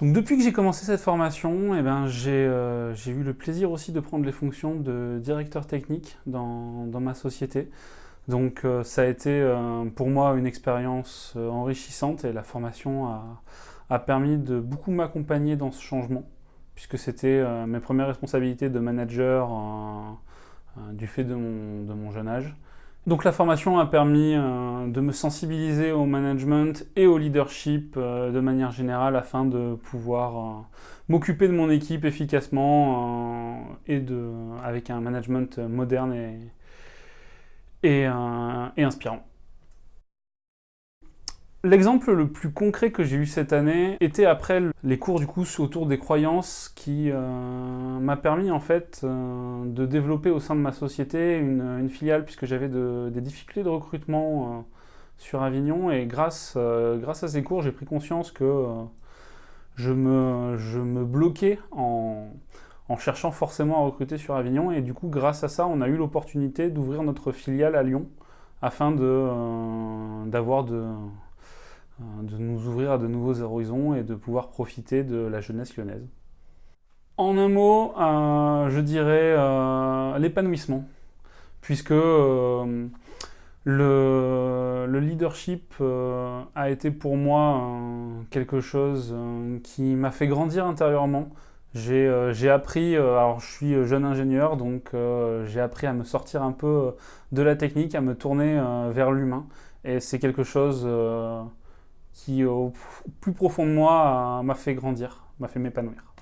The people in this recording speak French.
Donc depuis que j'ai commencé cette formation, eh ben, j'ai eu le plaisir aussi de prendre les fonctions de directeur technique dans, dans ma société. Donc ça a été pour moi une expérience enrichissante et la formation a, a permis de beaucoup m'accompagner dans ce changement puisque c'était euh, mes premières responsabilités de manager euh, euh, du fait de mon, jeune âge. Donc la formation a permis de me sensibiliser au management et au leadership de manière générale afin de pouvoir m'occuper de mon équipe efficacement et de, avec un management moderne et, et inspirant. L'exemple le plus concret que j'ai eu cette année était après les cours du coup autour des croyances qui euh, m'a permis en fait euh, de développer au sein de ma société une, filiale puisque j'avais des difficultés de recrutement euh, sur Avignon. Et grâce, grâce à ces cours j'ai pris conscience que je me, je, me, bloquais en, en cherchant forcément à recruter sur Avignon. Et du coup grâce à ça on a eu l'opportunité d'ouvrir notre filiale à Lyon afin d'avoir de euh, de nous ouvrir à de nouveaux horizons et de pouvoir profiter de la jeunesse lyonnaise. En un mot, euh, je dirais euh, l'épanouissement, puisque le, leadership a été pour moi quelque chose qui m'a fait grandir intérieurement. J'ai appris, alors je suis jeune ingénieur, donc j'ai appris à me sortir un peu de la technique, à me tourner vers l'humain, et c'est quelque chose qui, au plus profond de moi, m'a fait grandir, m'a fait m'épanouir.